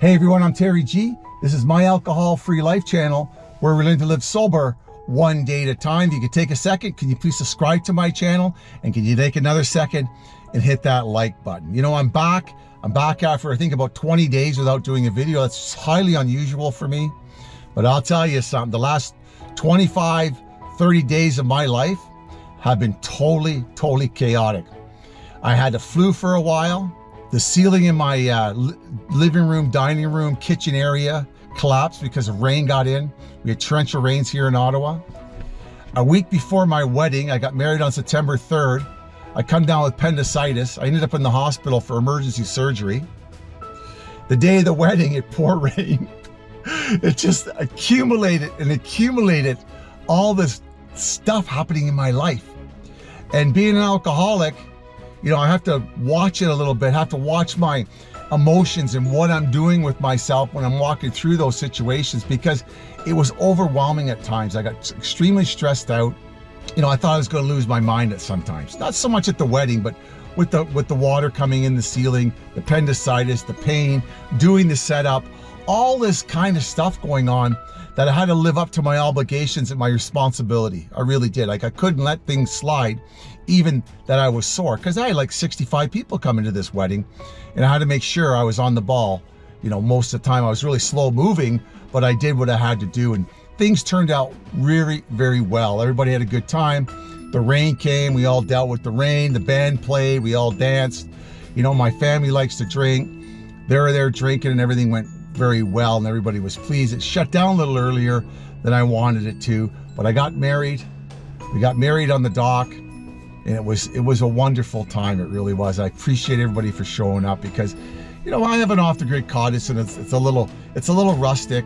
Hey everyone, I'm Terry G. This is my alcohol-free life channel where we learn to live sober one day at a time. If you could take a second, can you please subscribe to my channel? And can you take another second and hit that like button? You know, I'm back. I'm back after I think about 20 days without doing a video. That's highly unusual for me. But I'll tell you something, the last 25, 30 days of my life have been totally, totally chaotic. I had the flu for a while. The ceiling in my uh, living room, dining room, kitchen area collapsed because of rain got in. We had torrential rains here in Ottawa. A week before my wedding, I got married on September 3rd. I come down with appendicitis. I ended up in the hospital for emergency surgery. The day of the wedding, it poured rain. it just accumulated and accumulated all this stuff happening in my life. And being an alcoholic, you know, I have to watch it a little bit, I have to watch my emotions and what I'm doing with myself when I'm walking through those situations because it was overwhelming at times. I got extremely stressed out. You know, I thought I was going to lose my mind at sometimes. Not so much at the wedding, but with the with the water coming in the ceiling, the appendicitis, the pain, doing the setup, all this kind of stuff going on that I had to live up to my obligations and my responsibility. I really did. Like I couldn't let things slide, even that I was sore, because I had like 65 people coming to this wedding, and I had to make sure I was on the ball. You know, most of the time I was really slow moving, but I did what I had to do, and things turned out really, very well. Everybody had a good time. The rain came, we all dealt with the rain, the band played, we all danced. You know, my family likes to drink. They were there drinking and everything went very well and everybody was pleased. It shut down a little earlier than I wanted it to, but I got married. We got married on the dock and it was it was a wonderful time. It really was. I appreciate everybody for showing up because, you know, I have an off-the-grid cottage and it's, it's a little it's a little rustic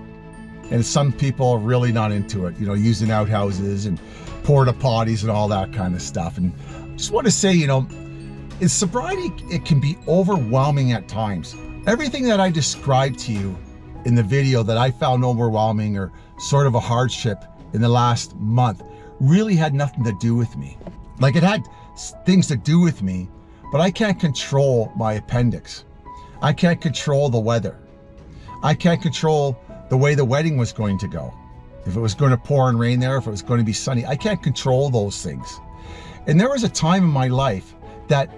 and some people are really not into it, you know, using outhouses and porta potties and all that kind of stuff. And just want to say, you know, in sobriety, it can be overwhelming at times. Everything that I described to you in the video that I found overwhelming or sort of a hardship in the last month really had nothing to do with me. Like it had things to do with me, but I can't control my appendix. I can't control the weather. I can't control the way the wedding was going to go. If it was going to pour and rain there, if it was going to be sunny, I can't control those things. And there was a time in my life that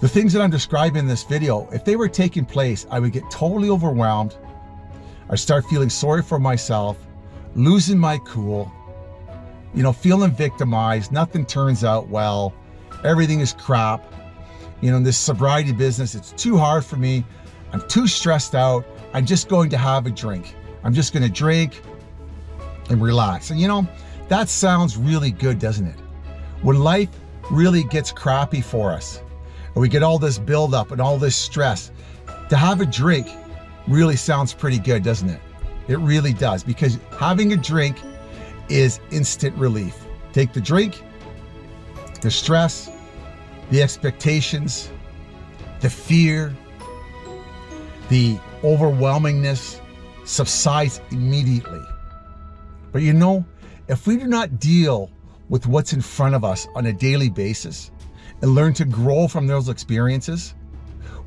the things that I'm describing in this video, if they were taking place, I would get totally overwhelmed. I start feeling sorry for myself, losing my cool, you know, feeling victimized. Nothing turns out well. Everything is crap. You know, in this sobriety business, it's too hard for me. I'm too stressed out. I'm just going to have a drink. I'm just going to drink and relax. And you know, that sounds really good, doesn't it? When life really gets crappy for us, and we get all this buildup and all this stress. To have a drink really sounds pretty good, doesn't it? It really does because having a drink is instant relief. Take the drink, the stress, the expectations, the fear, the overwhelmingness subsides immediately. But you know, if we do not deal with what's in front of us on a daily basis, and learn to grow from those experiences,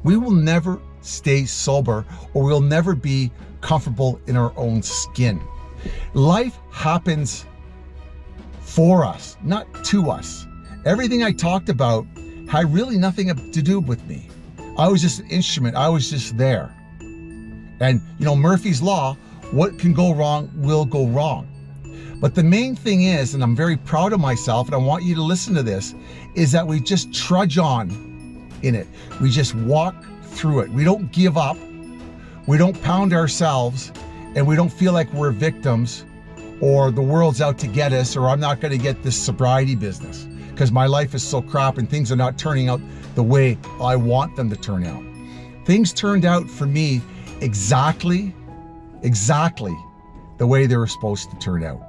we will never stay sober or we'll never be comfortable in our own skin. Life happens for us, not to us. Everything I talked about had really nothing to do with me. I was just an instrument. I was just there. And, you know, Murphy's Law, what can go wrong will go wrong. But the main thing is, and I'm very proud of myself, and I want you to listen to this, is that we just trudge on in it. We just walk through it. We don't give up. We don't pound ourselves, and we don't feel like we're victims or the world's out to get us, or I'm not going to get this sobriety business because my life is so crap and things are not turning out the way I want them to turn out. Things turned out for me exactly, exactly the way they were supposed to turn out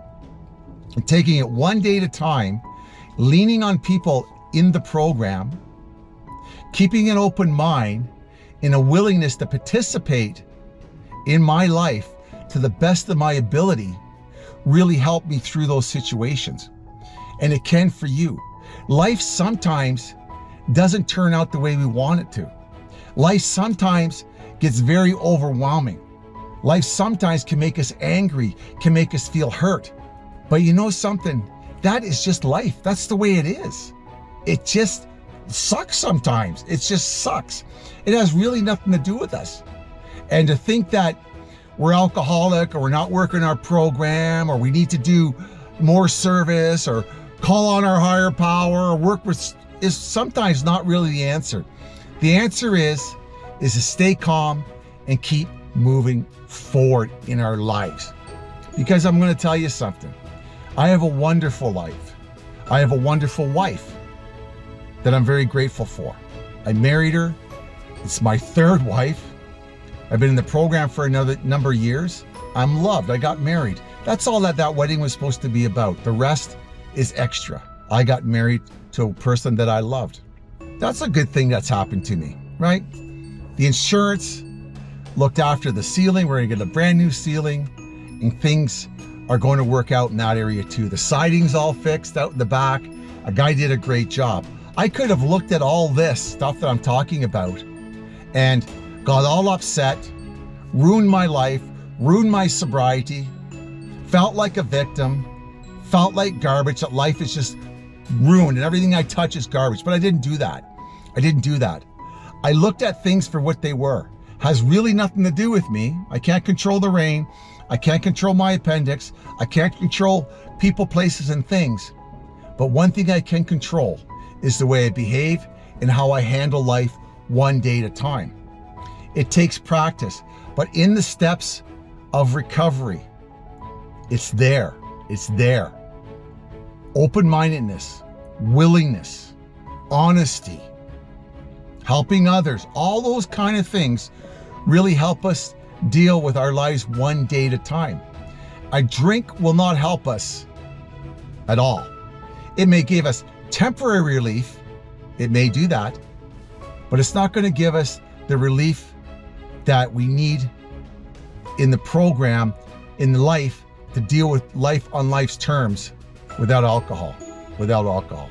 and taking it one day at a time, leaning on people in the program, keeping an open mind and a willingness to participate in my life to the best of my ability really helped me through those situations. And it can for you. Life sometimes doesn't turn out the way we want it to. Life sometimes gets very overwhelming. Life sometimes can make us angry, can make us feel hurt. But you know something? That is just life. That's the way it is. It just sucks sometimes. It just sucks. It has really nothing to do with us. And to think that we're alcoholic or we're not working our program or we need to do more service or call on our higher power or work with is sometimes not really the answer. The answer is is to stay calm and keep moving forward in our lives. Because I'm going to tell you something. I have a wonderful life. I have a wonderful wife that I'm very grateful for. I married her. It's my third wife. I've been in the program for another number of years. I'm loved. I got married. That's all that that wedding was supposed to be about. The rest is extra. I got married to a person that I loved. That's a good thing that's happened to me, right? The insurance looked after the ceiling. We're gonna get a brand new ceiling and things are going to work out in that area too. The siding's all fixed out in the back. A guy did a great job. I could have looked at all this stuff that I'm talking about and got all upset, ruined my life, ruined my sobriety, felt like a victim, felt like garbage, that life is just ruined and everything I touch is garbage. But I didn't do that. I didn't do that. I looked at things for what they were. Has really nothing to do with me. I can't control the rain. I can't control my appendix. I can't control people, places, and things. But one thing I can control is the way I behave and how I handle life one day at a time. It takes practice, but in the steps of recovery, it's there. It's there. Open-mindedness, willingness, honesty, helping others, all those kind of things really help us deal with our lives one day at a time. A drink will not help us at all. It may give us temporary relief. It may do that, but it's not going to give us the relief that we need in the program, in life, to deal with life on life's terms without alcohol, without alcohol.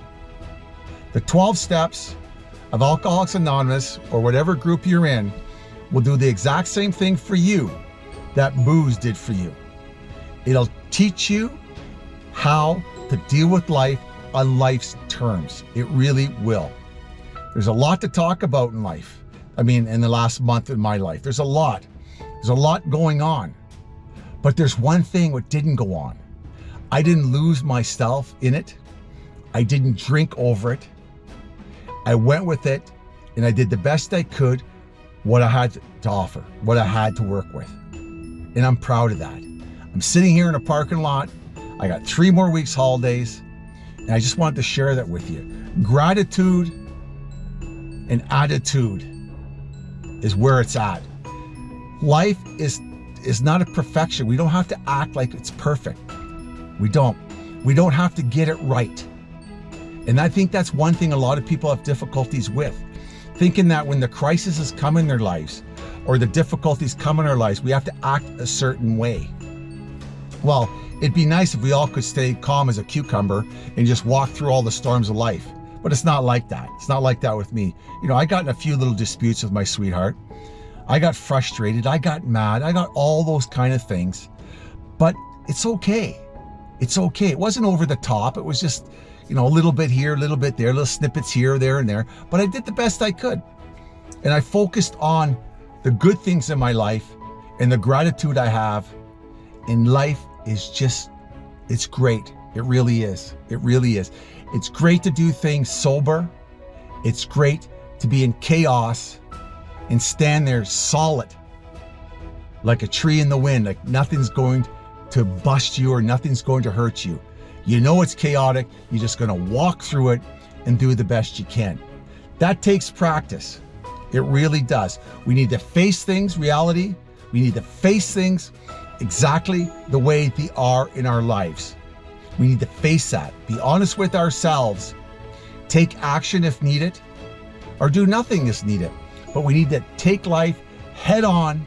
The 12 steps of Alcoholics Anonymous or whatever group you're in will do the exact same thing for you that booze did for you. It'll teach you how to deal with life on life's terms. It really will. There's a lot to talk about in life. I mean, in the last month of my life, there's a lot. There's a lot going on. But there's one thing what didn't go on. I didn't lose myself in it. I didn't drink over it. I went with it and I did the best I could what I had to offer, what I had to work with. And I'm proud of that. I'm sitting here in a parking lot. I got three more weeks holidays and I just wanted to share that with you. Gratitude and attitude is where it's at. Life is is not a perfection. We don't have to act like it's perfect. We don't. We don't have to get it right. And I think that's one thing a lot of people have difficulties with. Thinking that when the crises come in their lives or the difficulties come in our lives, we have to act a certain way. Well, it'd be nice if we all could stay calm as a cucumber and just walk through all the storms of life. But it's not like that. It's not like that with me. You know, I got in a few little disputes with my sweetheart. I got frustrated, I got mad, I got all those kind of things. But it's okay. It's okay. It wasn't over the top. It was just, you know, a little bit here, a little bit there, little snippets here, there, and there. But I did the best I could. And I focused on the good things in my life and the gratitude I have. And life is just, it's great. It really is. It really is. It's great to do things sober. It's great to be in chaos and stand there solid like a tree in the wind, like nothing's going to bust you or nothing's going to hurt you. You know it's chaotic, you're just gonna walk through it and do the best you can. That takes practice. It really does. We need to face things, reality. We need to face things exactly the way they are in our lives. We need to face that, be honest with ourselves, take action if needed, or do nothing if needed. But we need to take life head on,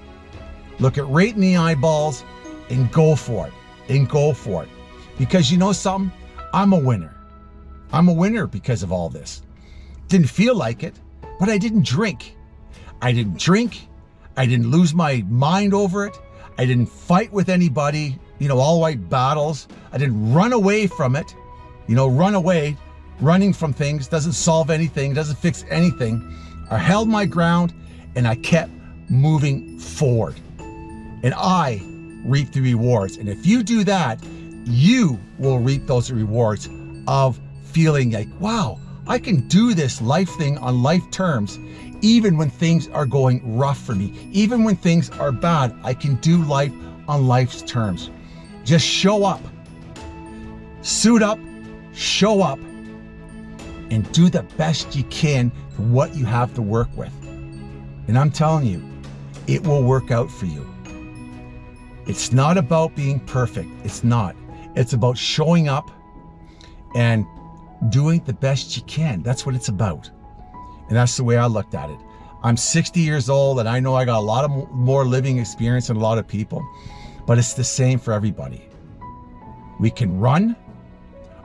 look it right in the eyeballs, and go for it. And go for it. Because you know something? I'm a winner. I'm a winner because of all this. Didn't feel like it, but I didn't drink. I didn't drink. I didn't lose my mind over it. I didn't fight with anybody, you know, all white battles. I didn't run away from it. You know, run away, running from things doesn't solve anything, doesn't fix anything. I held my ground and I kept moving forward. And I reap the rewards. And if you do that, you will reap those rewards of feeling like, wow, I can do this life thing on life terms, even when things are going rough for me, even when things are bad, I can do life on life's terms. Just show up, suit up, show up, and do the best you can for what you have to work with. And I'm telling you, it will work out for you. It's not about being perfect. It's not. It's about showing up and doing the best you can. That's what it's about. And that's the way I looked at it. I'm 60 years old and I know I got a lot of more living experience than a lot of people, but it's the same for everybody. We can run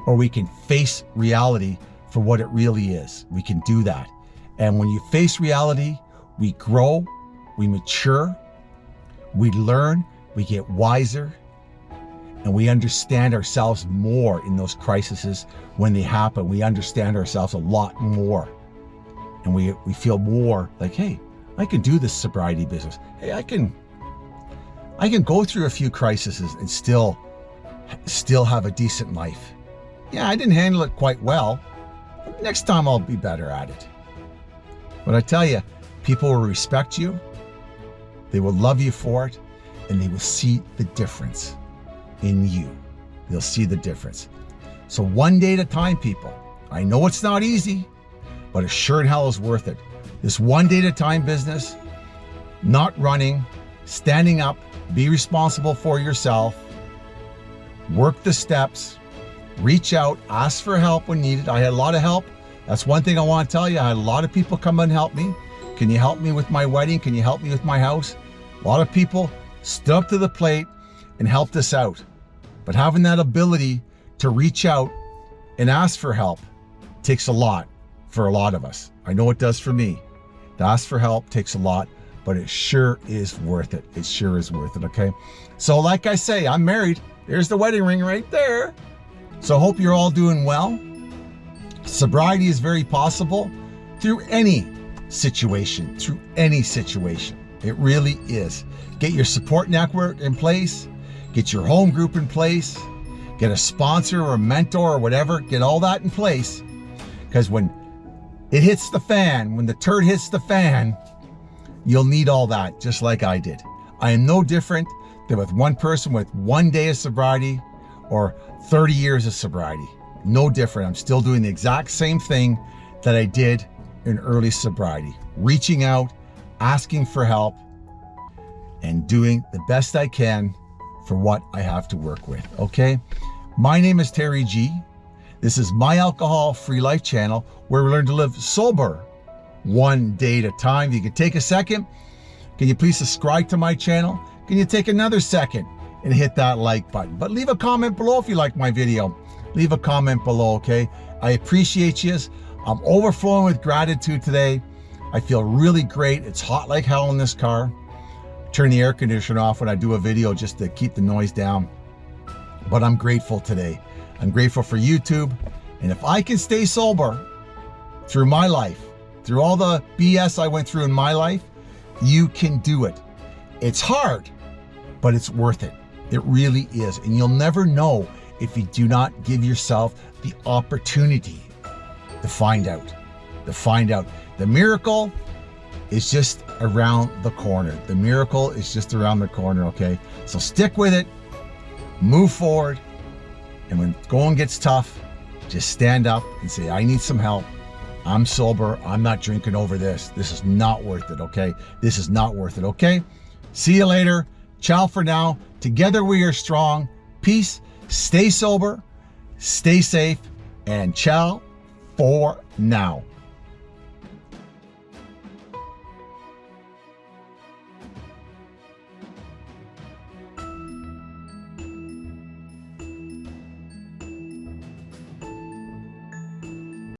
or we can face reality for what it really is. We can do that. And when you face reality, we grow, we mature, we learn, we get wiser, and we understand ourselves more in those crises when they happen. We understand ourselves a lot more. And we, we feel more like, hey, I can do this sobriety business. Hey, I can I can go through a few crises and still still have a decent life. Yeah, I didn't handle it quite well. Next time I'll be better at it. But I tell you, people will respect you, they will love you for it, and they will see the difference in you. They'll see the difference. So one day at a time, people. I know it's not easy, but it sure in hell is worth it. This one day at a time business, not running, standing up, be responsible for yourself, work the steps, reach out, ask for help when needed. I had a lot of help. That's one thing I want to tell you. I had a lot of people come and help me. Can you help me with my wedding? Can you help me with my house? A lot of people stood up to the plate and helped us out. But having that ability to reach out and ask for help takes a lot for a lot of us. I know it does for me. To ask for help takes a lot, but it sure is worth it. It sure is worth it, okay? So like I say, I'm married. There's the wedding ring right there. So hope you're all doing well. Sobriety is very possible through any situation, through any situation. It really is. Get your support network in place, get your home group in place, get a sponsor or a mentor or whatever, get all that in place. Because when it hits the fan, when the turd hits the fan, you'll need all that, just like I did. I am no different than with one person with one day of sobriety or 30 years of sobriety. No different. I'm still doing the exact same thing that I did in early sobriety. Reaching out, asking for help, and doing the best I can for what I have to work with, okay? My name is Terry G. This is my alcohol free life channel where we learn to live sober one day at a time. If you could take a second, can you please subscribe to my channel? Can you take another second and hit that like button? But leave a comment below if you like my video. Leave a comment below, okay? I appreciate you. I'm overflowing with gratitude today. I feel really great. It's hot like hell in this car turn the air conditioner off when I do a video just to keep the noise down. But I'm grateful today. I'm grateful for YouTube. And if I can stay sober through my life, through all the BS I went through in my life, you can do it. It's hard, but it's worth it. It really is. And you'll never know if you do not give yourself the opportunity to find out, to find out. The miracle is just around the corner. The miracle is just around the corner, okay? So stick with it, move forward, and when going gets tough, just stand up and say, I need some help. I'm sober. I'm not drinking over this. This is not worth it, okay? This is not worth it, okay? See you later. Ciao for now. Together we are strong. Peace. Stay sober. Stay safe. And ciao for now.